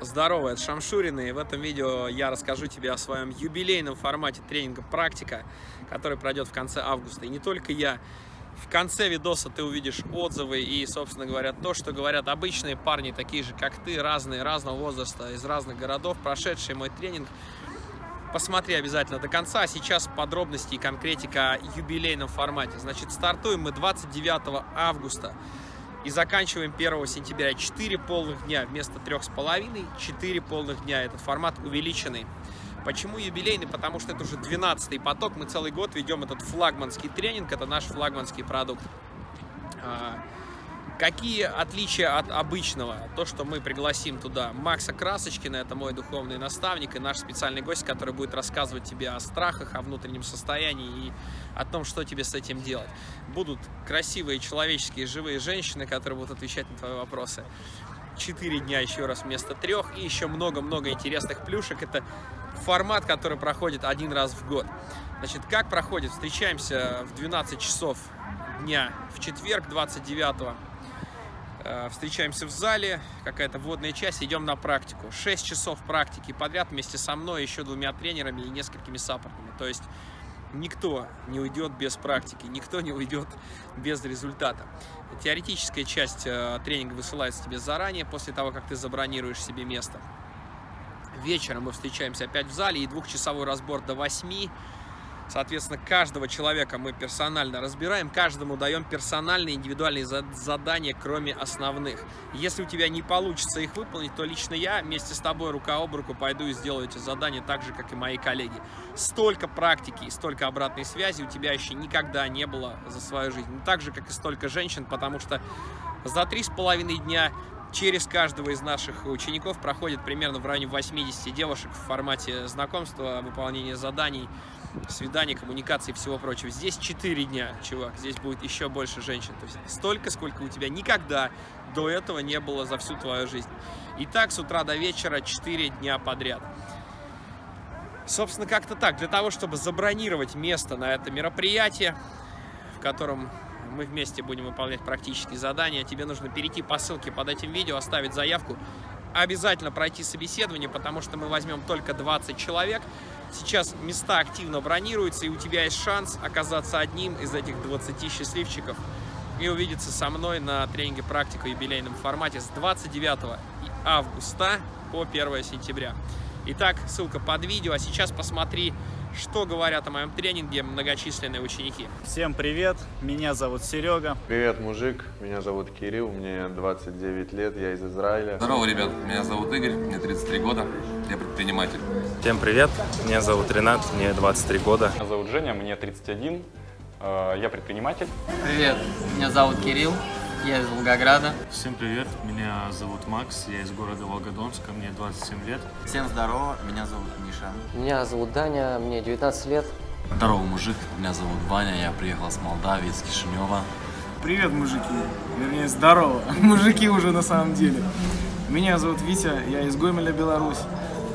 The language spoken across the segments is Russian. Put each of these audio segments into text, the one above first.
Здорово, это Шамшурин, и в этом видео я расскажу тебе о своем юбилейном формате тренинга «Практика», который пройдет в конце августа. И не только я. В конце видоса ты увидишь отзывы и, собственно говоря, то, что говорят обычные парни, такие же, как ты, разные, разного возраста, из разных городов, прошедшие мой тренинг. Посмотри обязательно до конца. А сейчас подробности и конкретика о юбилейном формате. Значит, стартуем мы 29 августа. И заканчиваем 1 сентября 4 полных дня вместо 3,5, 4 полных дня. Этот формат увеличенный. Почему юбилейный? Потому что это уже 12 поток. Мы целый год ведем этот флагманский тренинг. Это наш флагманский продукт. Какие отличия от обычного? То, что мы пригласим туда Макса Красочкина, это мой духовный наставник и наш специальный гость, который будет рассказывать тебе о страхах, о внутреннем состоянии и о том, что тебе с этим делать. Будут красивые, человеческие, живые женщины, которые будут отвечать на твои вопросы. Четыре дня еще раз вместо трех и еще много-много интересных плюшек. Это формат, который проходит один раз в год. Значит, как проходит? Встречаемся в 12 часов дня в четверг, 29 Э, встречаемся в зале, какая-то вводная часть, идем на практику. 6 часов практики подряд вместе со мной, еще двумя тренерами и несколькими саппортами. То есть никто не уйдет без практики, никто не уйдет без результата. Теоретическая часть э, тренинга высылается тебе заранее, после того, как ты забронируешь себе место. Вечером мы встречаемся опять в зале и двухчасовой разбор до 8 Соответственно, каждого человека мы персонально разбираем, каждому даем персональные индивидуальные задания, кроме основных. Если у тебя не получится их выполнить, то лично я вместе с тобой рука об руку пойду и сделаю эти задания так же, как и мои коллеги. Столько практики и столько обратной связи у тебя еще никогда не было за свою жизнь. Ну, так же, как и столько женщин, потому что за три с половиной дня через каждого из наших учеников проходит примерно в районе 80 девушек в формате знакомства, выполнения заданий, свиданий, коммуникации и всего прочего. Здесь 4 дня, чувак, здесь будет еще больше женщин. То есть столько, сколько у тебя никогда до этого не было за всю твою жизнь. И так с утра до вечера 4 дня подряд. Собственно, как-то так. Для того, чтобы забронировать место на это мероприятие, в котором мы вместе будем выполнять практические задания, тебе нужно перейти по ссылке под этим видео, оставить заявку, обязательно пройти собеседование, потому что мы возьмем только 20 человек, Сейчас места активно бронируются, и у тебя есть шанс оказаться одним из этих 20 счастливчиков и увидеться со мной на тренинге практика в юбилейном формате с 29 августа по 1 сентября. Итак, ссылка под видео, а сейчас посмотри что говорят о моем тренинге многочисленные ученики. Всем привет, меня зовут Серега. Привет, мужик, меня зовут Кирилл, мне 29 лет, я из Израиля. Здорово, ребят, меня зовут Игорь, мне 33 года, я предприниматель. Всем привет, меня зовут Ренат, мне 23 года. Меня зовут Женя, мне 31, э, я предприниматель. Привет, меня зовут Кирилл, я из Волгограда. Всем привет, меня зовут Макс, я из города Волгодонска, мне 27 лет. Всем здорово, меня зовут Миша. Меня зовут Даня, мне 19 лет. Здорово, мужик, меня зовут Ваня, я приехал с Молдавии, из Кишинева. Привет, мужики, вернее, здорово, мужики уже на самом деле. Меня зовут Витя, я из Гомеля, Беларусь.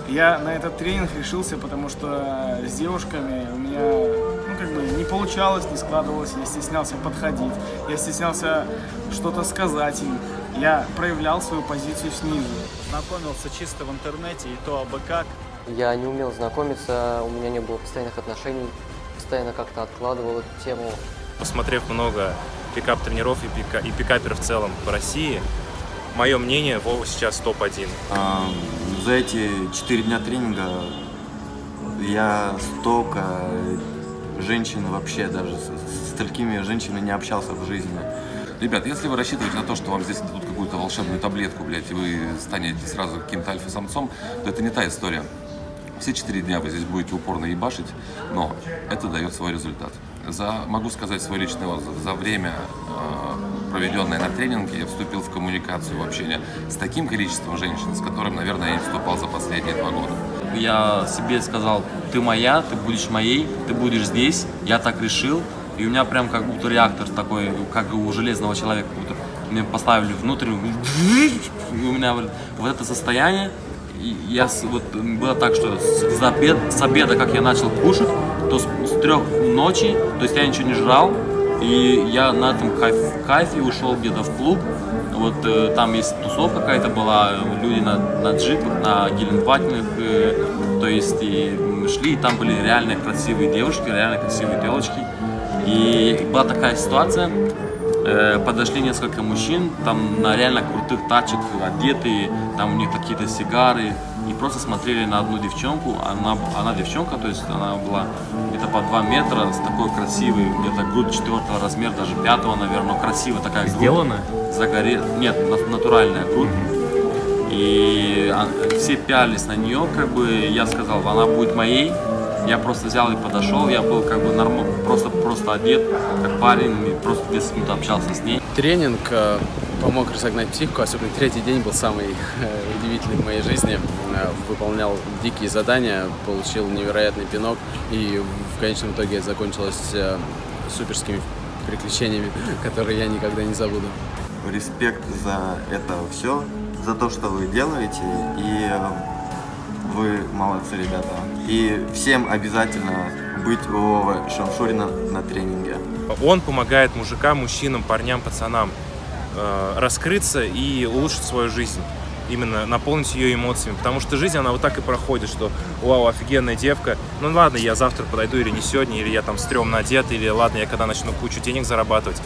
Я на этот тренинг решился, потому что с девушками у меня как бы не получалось, не складывалось, я стеснялся подходить, я стеснялся что-то сказать им, я проявлял свою позицию снизу. Знакомился чисто в интернете и то абы как. Я не умел знакомиться, у меня не было постоянных отношений, постоянно как-то откладывал эту тему. Посмотрев много пикап-тренеров и, пика, и пикаперов в целом в России, мое мнение, Вова сейчас топ-1. А, за эти четыре дня тренинга я столько женщин вообще даже, с, с столькими женщинами не общался в жизни. Ребят, если вы рассчитываете на то, что вам здесь дадут какую-то волшебную таблетку, блядь, и вы станете сразу каким-то альфа-самцом, то это не та история. Все четыре дня вы здесь будете упорно ебашить, но это дает свой результат. За, могу сказать свой личный отзыв. За время, э, проведенное на тренинге, я вступил в коммуникацию, в общение с таким количеством женщин, с которым, наверное, я не вступал за последние два года. Я себе сказал, ты моя, ты будешь моей, ты будешь здесь, я так решил. И у меня прям как будто реактор такой, как у железного человека, как будто мне поставили внутрь, и у меня вот это состояние, я вот было так, что с, обед, с обеда, как я начал кушать, то с, с трех ночи, то есть я ничего не жрал, и я на этом кайф, кайфе ушел где-то в клуб, Вот э, там есть тусовка какая-то была, люди на, на джипах, на гелендвагенах, э, то есть и шли, и там были реально красивые девушки, реально красивые телочки. И была такая ситуация, э, подошли несколько мужчин, там на реально крутых тачек одетые, там у них какие-то сигары, и просто смотрели на одну девчонку, она, она девчонка, то есть она была где-то по 2 метра, с такой красивой, где-то грудь четвертого размера, даже пятого, наверное, но красивая такая грудь. Сделана? Загоре... Нет, на- натуральная грудь. И а, все пялись на нее, как бы я сказал, она будет моей. Я просто взял и подошел, я был как бы норм... просто, просто одет, как парень, и просто 10 минут общался с ней. Тренинг э, помог разогнать психику, особенно третий день был самый э, удивительный в моей жизни. Э, Выполнял дикие задания, получил невероятный пинок и в конечном итоге закончилось э, суперскими приключениями, которые я никогда не забуду. Респект за это все, за то, что вы делаете, и э, вы молодцы, ребята. И всем обязательно быть у Вовы Шамшурина на тренинге. Он помогает мужикам, мужчинам, парням, пацанам раскрыться и улучшить свою жизнь. Именно наполнить ее эмоциями. Потому что жизнь, она вот так и проходит, что вау, офигенная девка. Ну ладно, я завтра подойду или не сегодня, или я там стрёмно одет, или ладно, я когда начну кучу денег зарабатывать.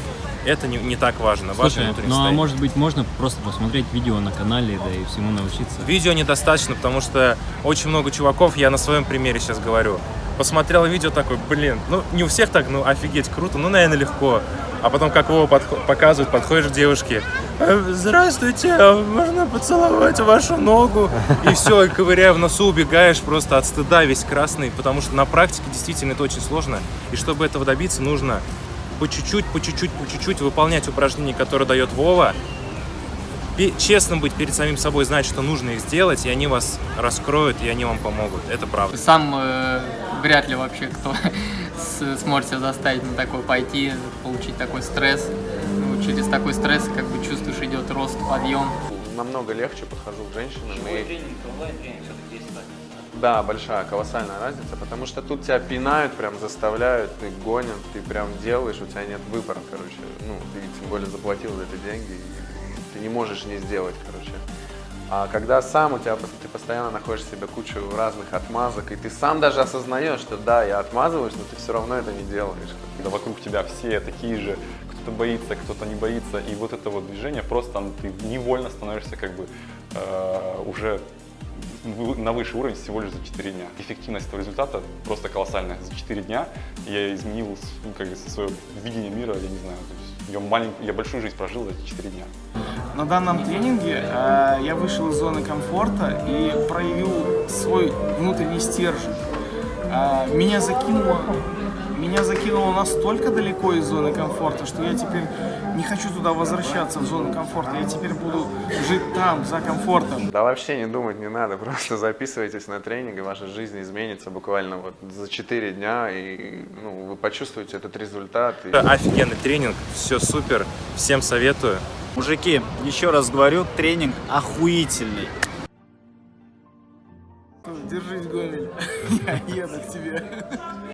Это не, не так важно. важно Слушай, внутреннее ну а состояние. может быть можно просто посмотреть видео на канале, да и всему научиться? Видео недостаточно, потому что очень много чуваков, я на своем примере сейчас говорю, посмотрел видео такой, блин, ну не у всех так, ну офигеть, круто, ну, наверное, легко. А потом, как его подхо- показывают, подходишь к девушке, «Э, здравствуйте, а можно поцеловать вашу ногу? И все, и ковыряя в носу, убегаешь просто от стыда весь красный, потому что на практике действительно это очень сложно. И чтобы этого добиться, нужно по чуть-чуть, по чуть-чуть, по чуть-чуть выполнять упражнения, которые дает Вова, честно быть перед самим собой, знать, что нужно их сделать, и они вас раскроют, и они вам помогут. Это правда. Сам э, вряд ли вообще кто с- сможет себя заставить на такое пойти, получить такой стресс. Ну, через такой стресс как бы чувствуешь идет рост, подъем. Намного легче подхожу к женщинам. и... Да, большая, колоссальная разница, потому что тут тебя пинают, прям заставляют, ты гонят, ты прям делаешь, у тебя нет выбора, короче. Ну, ты тем более заплатил за это деньги, и ты не можешь не сделать, короче. А когда сам у тебя, ты постоянно находишь в себе кучу разных отмазок, и ты сам даже осознаешь, что да, я отмазываюсь, но ты все равно это не делаешь. Когда вокруг тебя все такие же, кто-то боится, кто-то не боится, и вот это вот движение просто ты невольно становишься как бы э, уже на высший уровень всего лишь за 4 дня. Эффективность этого результата просто колоссальная. За 4 дня я изменил ну, как бы, свое видение мира, я не знаю, я, малень- я большую жизнь прожил за эти 4 дня. На данном тренинге э, я вышел из зоны комфорта и проявил свой внутренний стержень. Э, меня закинуло, меня закинуло настолько далеко из зоны комфорта, что я теперь не хочу туда возвращаться в зону комфорта. Я теперь буду жить там, за комфортом. Да вообще не думать не надо, просто записывайтесь на тренинг, и ваша жизнь изменится буквально вот за 4 дня, и ну, вы почувствуете этот результат. и- Это офигенный тренинг, все супер, всем советую. Мужики, еще раз говорю, тренинг охуительный. Держись, Гомель, я еду к тебе.